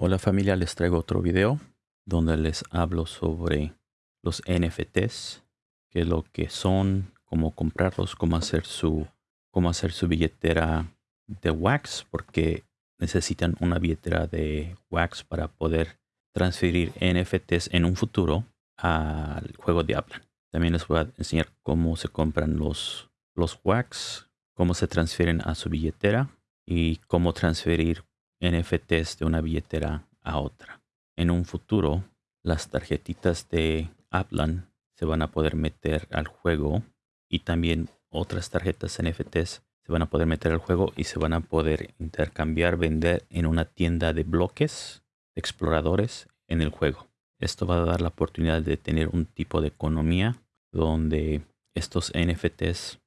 Hola familia, les traigo otro video donde les hablo sobre los NFTs, qué es lo que son, cómo comprarlos, cómo hacer su, cómo hacer su billetera de Wax, porque necesitan una billetera de Wax para poder transferir NFTs en un futuro al juego de Aplan. También les voy a enseñar cómo se compran los, los Wax, cómo se transfieren a su billetera y cómo transferir NFTs de una billetera a otra. En un futuro, las tarjetitas de Aplan se van a poder meter al juego y también otras tarjetas NFTs se van a poder meter al juego y se van a poder intercambiar, vender en una tienda de bloques de exploradores en el juego. Esto va a dar la oportunidad de tener un tipo de economía donde estos NFTs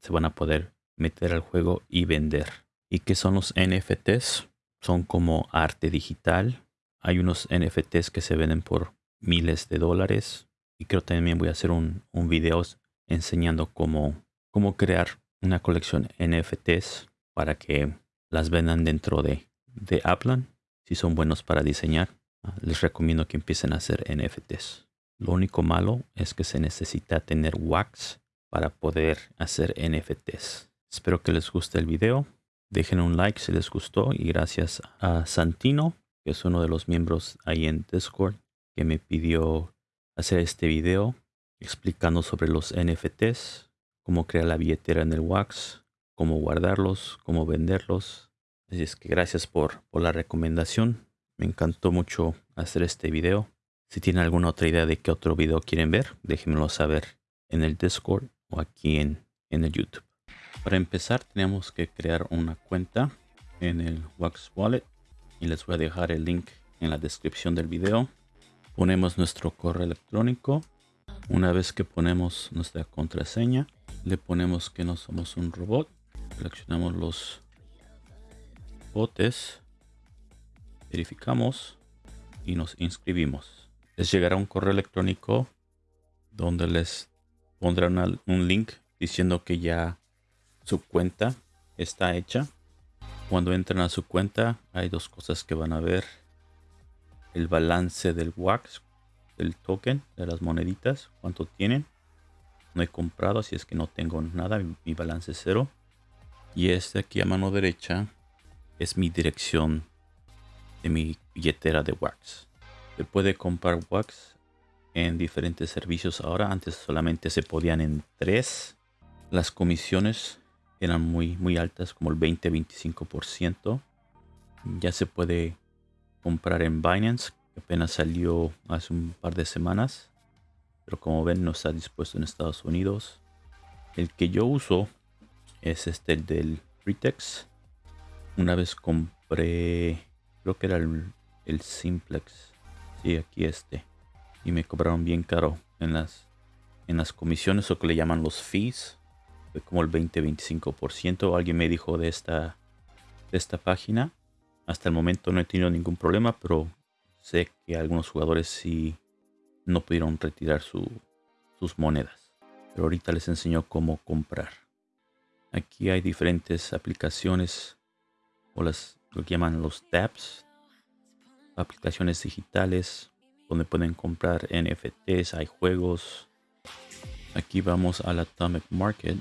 se van a poder meter al juego y vender. ¿Y qué son los NFTs? Son como arte digital. Hay unos NFTs que se venden por miles de dólares. Y creo también voy a hacer un, un video enseñando cómo, cómo crear una colección NFTs para que las vendan dentro de, de Aplan. Si son buenos para diseñar, ah, les recomiendo que empiecen a hacer NFTs. Lo único malo es que se necesita tener wax para poder hacer NFTs. Espero que les guste el video. Dejen un like si les gustó y gracias a Santino, que es uno de los miembros ahí en Discord, que me pidió hacer este video explicando sobre los NFTs, cómo crear la billetera en el Wax, cómo guardarlos, cómo venderlos. Así es que gracias por, por la recomendación. Me encantó mucho hacer este video. Si tienen alguna otra idea de qué otro video quieren ver, déjenmelo saber en el Discord o aquí en, en el YouTube. Para empezar tenemos que crear una cuenta en el Wax Wallet y les voy a dejar el link en la descripción del video. Ponemos nuestro correo electrónico. Una vez que ponemos nuestra contraseña, le ponemos que no somos un robot. Seleccionamos los botes, verificamos y nos inscribimos. Les llegará un correo electrónico donde les pondrán un link diciendo que ya su cuenta está hecha. Cuando entran a su cuenta hay dos cosas que van a ver. El balance del wax, del token, de las moneditas, cuánto tienen. No he comprado, así es que no tengo nada, mi, balance es cero. Y este aquí a mano derecha es mi dirección de mi billetera de wax. Se puede comprar wax en diferentes servicios ahora. Antes solamente se podían en tres. Las comisiones eran muy, muy altas, como el 20-25%. Ya se puede comprar en Binance, que apenas salió hace un par de semanas. Pero como ven, no está dispuesto en Estados Unidos. El que yo uso es este del Fritex. Una vez compré, creo que era el, el Simplex. Sí, aquí este. Y me cobraron bien caro en las, en las comisiones o que le llaman los fees como el 20-25%. Alguien me dijo de esta, de esta página. Hasta el momento no he tenido ningún problema, pero sé que algunos jugadores sí no pudieron retirar sus monedas. Pero ahorita les enseño cómo comprar. Aquí hay diferentes aplicaciones o las lo que llaman los tabs. Aplicaciones digitales donde pueden comprar NFTs, hay juegos. Aquí vamos al Atomic Market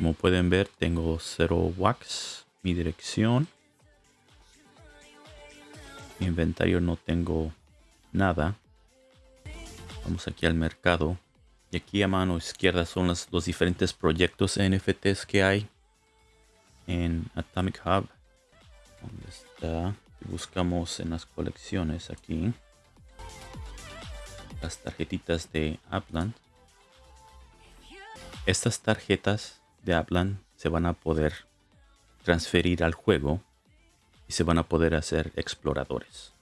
como pueden ver, tengo cero wax. Mi dirección. Mi inventario no tengo nada. Vamos aquí al mercado. Y aquí a mano izquierda son los, los diferentes proyectos NFTs que hay en Atomic Hub. ¿Dónde está? Buscamos en las colecciones aquí. Las tarjetitas de Upland. Estas tarjetas de Aplan se van a poder transferir al juego y se van a poder hacer exploradores.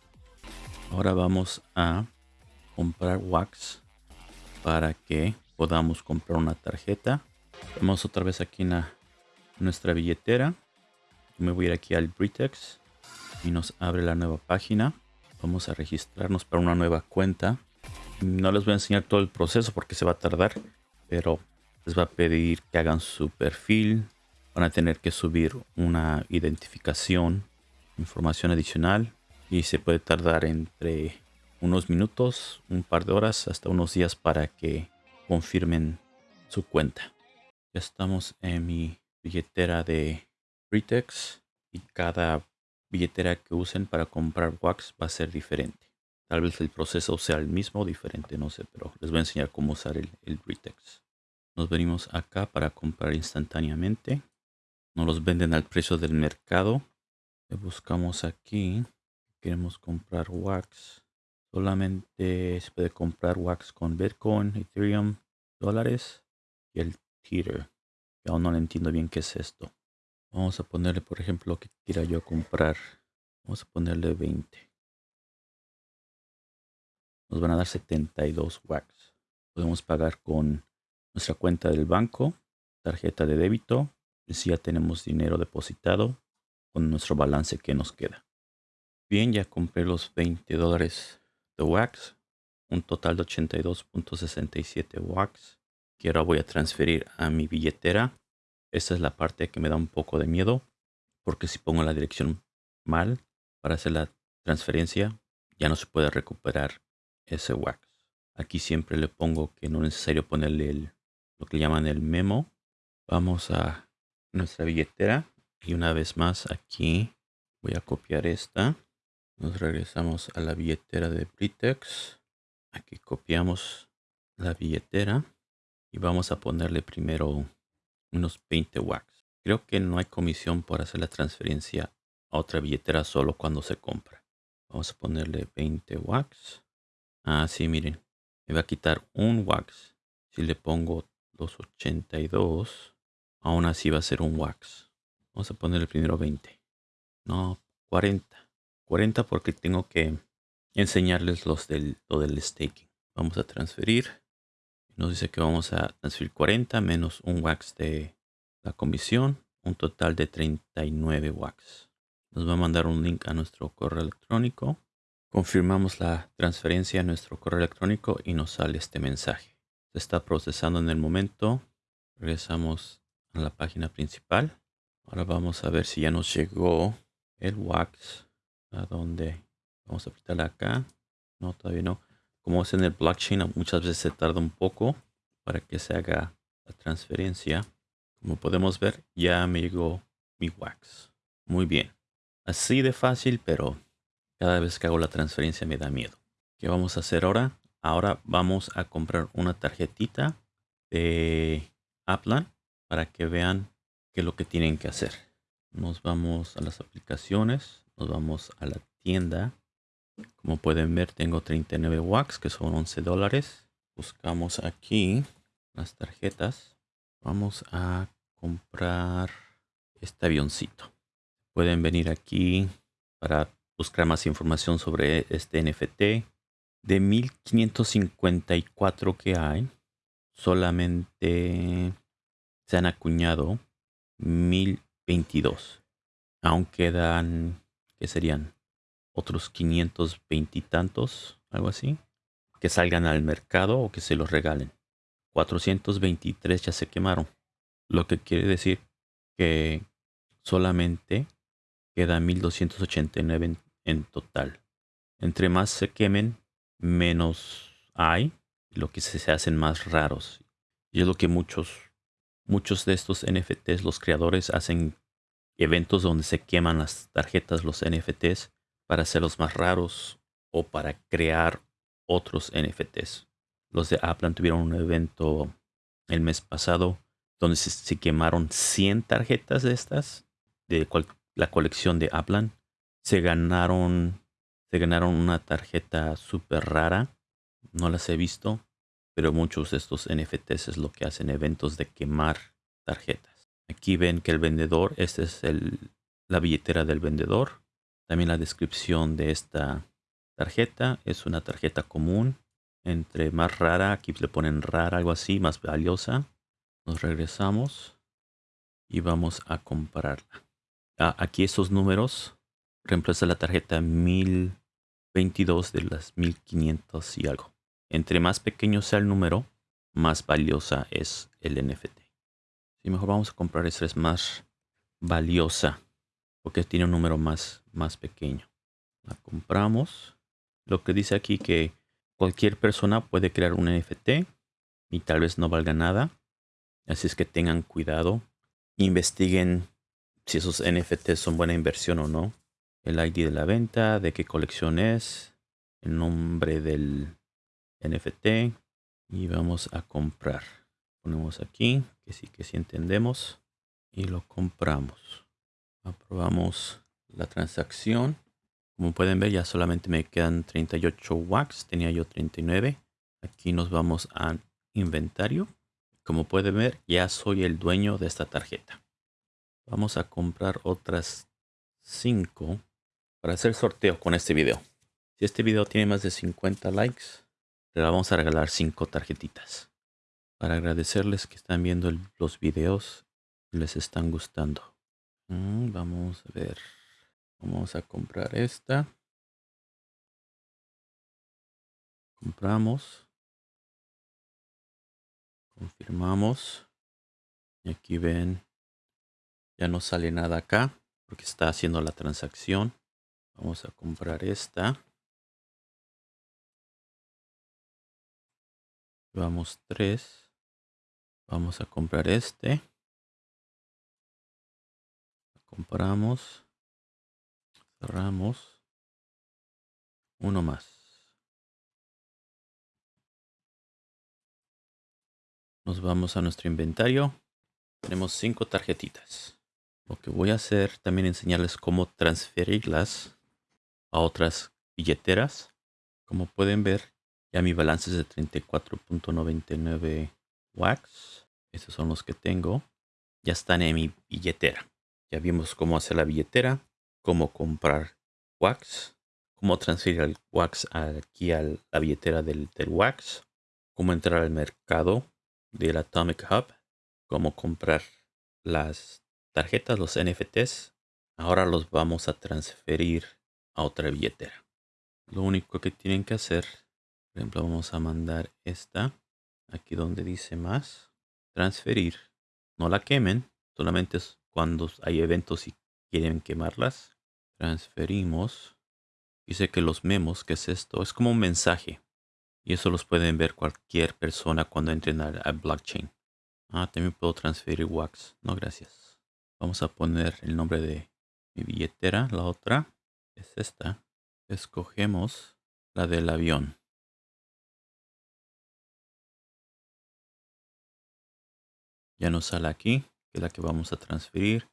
Ahora vamos a comprar wax para que podamos comprar una tarjeta. Vamos otra vez aquí en nuestra billetera. me voy a ir aquí al Britex y nos abre la nueva página. Vamos a registrarnos para una nueva cuenta. No les voy a enseñar todo el proceso porque se va a tardar, pero les va a pedir que hagan su perfil. Van a tener que subir una identificación información adicional y se puede tardar entre unos minutos, un par de horas, hasta unos días para que confirmen su cuenta. Ya estamos en mi billetera de Britex y cada billetera que usen para comprar wax va a ser diferente. Tal vez el proceso sea el mismo o diferente, no sé, pero les voy a enseñar cómo usar el, el Britex. Nos venimos acá para comprar instantáneamente. Nos los venden al precio del mercado. Le buscamos aquí. Queremos comprar wax. Solamente se puede comprar wax con Bitcoin, Ethereum, dólares y el Tether. aún no entiendo bien qué es esto. Vamos a ponerle, por ejemplo, lo que quiera yo comprar. Vamos a ponerle 20. Nos van a dar 72 wax. Podemos pagar con nuestra cuenta del banco, tarjeta de débito, y si ya tenemos dinero depositado con nuestro balance que nos queda. Bien, ya compré los 20 dólares de wax, un total de 82.67 wax que ahora voy a transferir a mi billetera esta es la parte que me da un poco de miedo, porque si pongo la dirección mal para hacer la transferencia, ya no se puede recuperar ese wax. Aquí siempre le pongo que no es necesario ponerle lo que llaman el memo. Vamos a nuestra billetera y una vez más aquí voy a copiar esta. Nos regresamos a la billetera de Britex. Aquí copiamos la billetera y vamos a ponerle primero unos 20 wax. Creo que no hay comisión por hacer la transferencia a otra billetera solo cuando se compra. Vamos a ponerle 20 wax. Ah, sí, miren. Me va a quitar un wax. Si le pongo los 82, aún así va a ser un wax. Vamos a ponerle primero 20. No, 40. 40 porque tengo que enseñarles los del, lo del staking. Vamos a transferir. Nos dice que vamos a transferir 40 menos un wax de la comisión, un total de 39 wax. Nos va a mandar un link a nuestro correo electrónico. Confirmamos la transferencia a nuestro correo electrónico y nos sale este mensaje. Se está procesando en el momento. Regresamos a la página principal. Ahora vamos a ver si ya nos llegó el wax. ¿A dónde? Vamos a apretar acá. No, todavía no como es en el blockchain, muchas veces se tarda un poco para que se haga la transferencia. Como podemos ver, ya me llegó mi wax. Muy bien. Así de fácil, pero cada vez que hago la transferencia me da miedo. ¿Qué vamos a hacer ahora? Ahora vamos a comprar una tarjetita de Aplan para que vean qué es lo que tienen que hacer. Nos vamos a las aplicaciones, nos vamos a la tienda como pueden ver, tengo 39 wax, que son 11 dólares. Buscamos aquí las tarjetas. Vamos a comprar este avioncito. Pueden venir aquí para buscar más información sobre este NFT. De 1554 que hay, solamente se han acuñado 1022. Aún quedan, ¿qué serían? otros 520 y tantos, algo así, que salgan al mercado o que se los regalen. 423 ya se quemaron, lo que quiere decir que solamente queda 1289 en, en total. Entre más se quemen, menos hay, lo que se, hacen más raros. Y es lo que muchos, muchos de estos NFTs, los creadores hacen eventos donde se queman las tarjetas, los NFTs, para hacerlos más raros o para crear otros NFTs. Los de Aplan tuvieron un evento el mes pasado donde se, quemaron 100 tarjetas de estas de la colección de Aplan. Se ganaron, se ganaron una tarjeta súper rara. No las he visto, pero muchos de estos NFTs es lo que hacen eventos de quemar tarjetas. Aquí ven que el vendedor, esta es el, la billetera del vendedor. También la descripción de esta tarjeta es una tarjeta común. Entre más rara, aquí le ponen rara, algo así, más valiosa. Nos regresamos y vamos a comprarla. Ah, aquí esos números reemplaza la tarjeta 1022 de las 1500 y algo. Entre más pequeño sea el número, más valiosa es el NFT. Si mejor vamos a comprar esta es más valiosa porque tiene un número más, más pequeño. La compramos. Lo que dice aquí que cualquier persona puede crear un NFT y tal vez no valga nada. Así es que tengan cuidado. Investiguen si esos NFTs son buena inversión o no. El ID de la venta, de qué colección es, el nombre del NFT y vamos a comprar. Ponemos aquí que sí que sí entendemos y lo compramos. Aprobamos la transacción. Como pueden ver ya solamente me quedan 38 wax, tenía yo 39. Aquí nos vamos a inventario. Como pueden ver ya soy el dueño de esta tarjeta. Vamos a comprar otras 5 para hacer sorteo con este video. Si este video tiene más de 50 likes, le vamos a regalar 5 tarjetitas. Para agradecerles que están viendo los videos y les están gustando. Mm, vamos a ver. Vamos a comprar esta. Compramos. Confirmamos. Y aquí ven. Ya no sale nada acá porque está haciendo la transacción. Vamos a comprar esta. Vamos tres. Vamos a comprar este. Compramos. Cerramos. Uno más. Nos vamos a nuestro inventario. Tenemos cinco tarjetitas. Lo que voy a hacer también enseñarles cómo transferirlas a otras billeteras. Como pueden ver, ya mi balance es de 34.99 wax. Estos son los que tengo. Ya están en mi billetera. Ya vimos cómo hacer la billetera, cómo comprar wax, cómo transferir el wax aquí a la billetera del, del wax, cómo entrar al mercado del Atomic Hub, cómo comprar las tarjetas, los NFTs. Ahora los vamos a transferir a otra billetera. Lo único que tienen que hacer, por ejemplo, vamos a mandar esta aquí donde dice más, transferir. No la quemen, solamente es cuando hay eventos y quieren quemarlas. Transferimos. Dice que los memos, que es esto, es como un mensaje. Y eso los pueden ver cualquier persona cuando entren al, blockchain. Ah, también puedo transferir wax. No, gracias. Vamos a poner el nombre de mi billetera, la otra es esta. Escogemos la del avión. Ya nos sale aquí, que es la que vamos a transferir.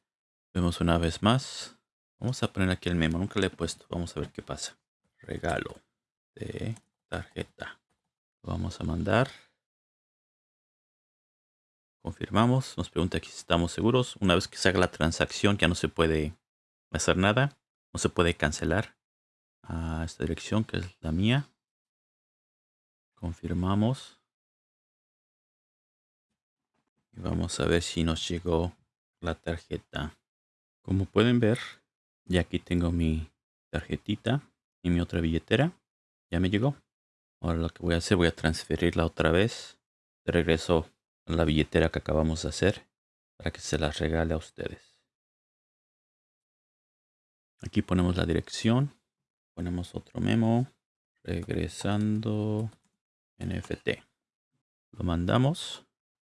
Vemos una vez más. Vamos a poner aquí el memo, nunca le he puesto. Vamos a ver qué pasa. Regalo de tarjeta. vamos a mandar. Confirmamos. Nos pregunta aquí si estamos seguros. Una vez que se haga la transacción ya no se puede hacer nada no se puede cancelar a esta dirección que es la mía. Confirmamos. Y vamos a ver si nos llegó la tarjeta. Como pueden ver, ya aquí tengo mi tarjetita y mi otra billetera. Ya me llegó. Ahora lo que voy a hacer, voy a transferirla otra vez. De regreso a la billetera que acabamos de hacer para que se las regale a ustedes. Aquí ponemos la dirección. Ponemos otro memo. Regresando NFT. Lo mandamos.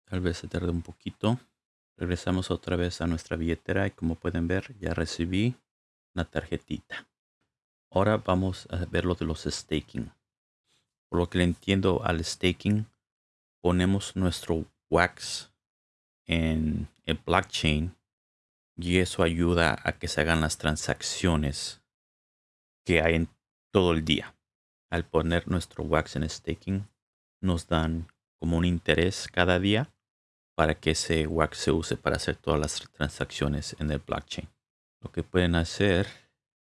Tal vez se tarde un poquito. Regresamos otra vez a nuestra billetera y como pueden ver ya recibí la tarjetita. Ahora vamos a ver lo de los staking. Por lo que le entiendo al staking, ponemos nuestro wax en el blockchain y eso ayuda a que se hagan las transacciones que hay en todo el día. Al poner nuestro wax en staking, nos dan como un interés cada día para que ese wax se use para hacer todas las transacciones en el blockchain. Lo que pueden hacer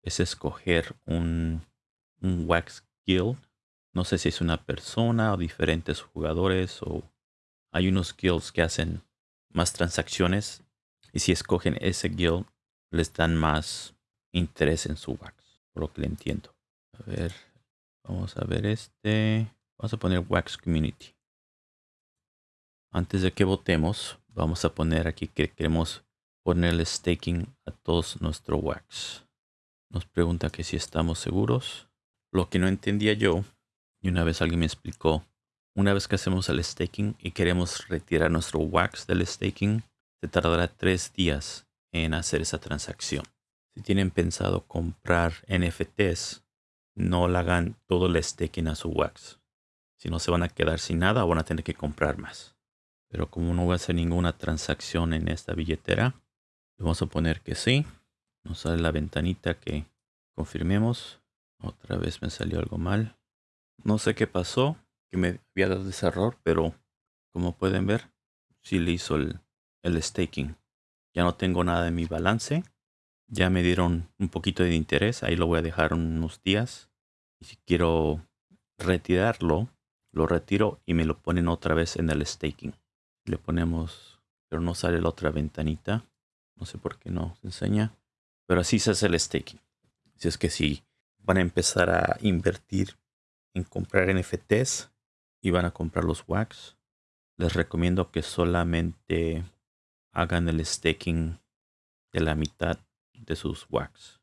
es escoger un, un wax guild. No sé si es una persona o diferentes jugadores o hay unos guilds que hacen más transacciones y si escogen ese guild, les dan más interés en su wax, por lo que le entiendo. A ver, vamos a ver este. Vamos a poner Wax Community. Antes de que votemos, vamos a poner aquí que queremos ponerle staking a todos nuestros wax. Nos pregunta que si estamos seguros. Lo que no entendía yo, y una vez alguien me explicó, una vez que hacemos el staking y queremos retirar nuestro wax del staking, se tardará tres días en hacer esa transacción. Si tienen pensado comprar NFTs, no le hagan todo el staking a su wax. Si no se van a quedar sin nada o van a tener que comprar más. Pero como no voy a hacer ninguna transacción en esta billetera, le vamos a poner que sí. Nos sale la ventanita que confirmemos. Otra vez me salió algo mal. No sé qué pasó, que me había dado ese error, pero como pueden ver, sí le hizo el, el staking. Ya no tengo nada en mi balance. Ya me dieron un poquito de interés. Ahí lo voy a dejar unos días. Y si quiero retirarlo, lo retiro y me lo ponen otra vez en el staking. Le ponemos, pero no sale la otra ventanita. No sé por qué no se enseña. Pero así se hace el staking. Si es que si van a empezar a invertir en comprar NFTs y van a comprar los wax, les recomiendo que solamente hagan el staking de la mitad de sus wax.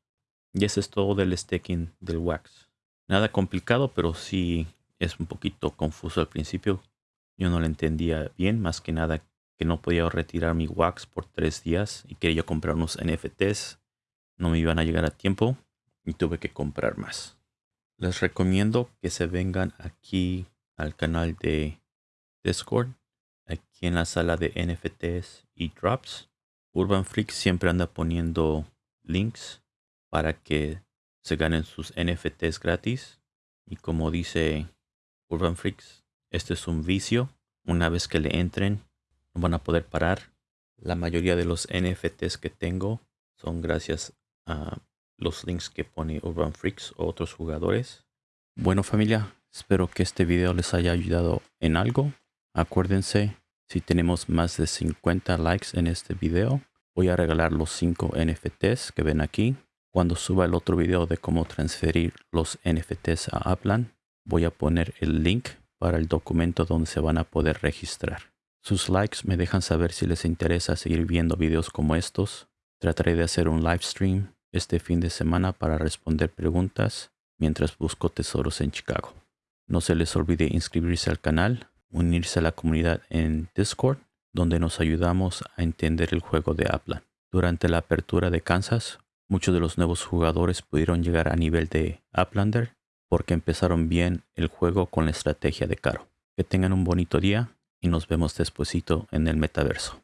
Y eso es todo del staking del wax. Nada complicado, pero sí es un poquito confuso al principio. Yo no lo entendía bien, más que nada que no podía retirar mi wax por tres días y quería comprar unos NFTs. No me iban a llegar a tiempo y tuve que comprar más. Les recomiendo que se vengan aquí al canal de Discord, aquí en la sala de NFTs y Drops. Urban Freak siempre anda poniendo links para que se ganen sus NFTs gratis. Y como dice Urban Freaks, este es un vicio. Una vez que le entren, no van a poder parar. La mayoría de los NFTs que tengo son gracias a los links que pone Urban Freaks o otros jugadores. Bueno familia, espero que este video les haya ayudado en algo. Acuérdense, si tenemos más de 50 likes en este video, voy a regalar los 5 NFTs que ven aquí. Cuando suba el otro video de cómo transferir los NFTs a Upland, voy a poner el link para el documento donde se van a poder registrar. Sus likes me dejan saber si les interesa seguir viendo videos como estos. Trataré de hacer un live stream este fin de semana para responder preguntas mientras busco tesoros en Chicago. No se les olvide inscribirse al canal, unirse a la comunidad en Discord, donde nos ayudamos a entender el juego de Upland. Durante la apertura de Kansas, muchos de los nuevos jugadores pudieron llegar a nivel de Uplander porque empezaron bien el juego con la estrategia de Caro. Que tengan un bonito día y nos vemos despuesito en el metaverso.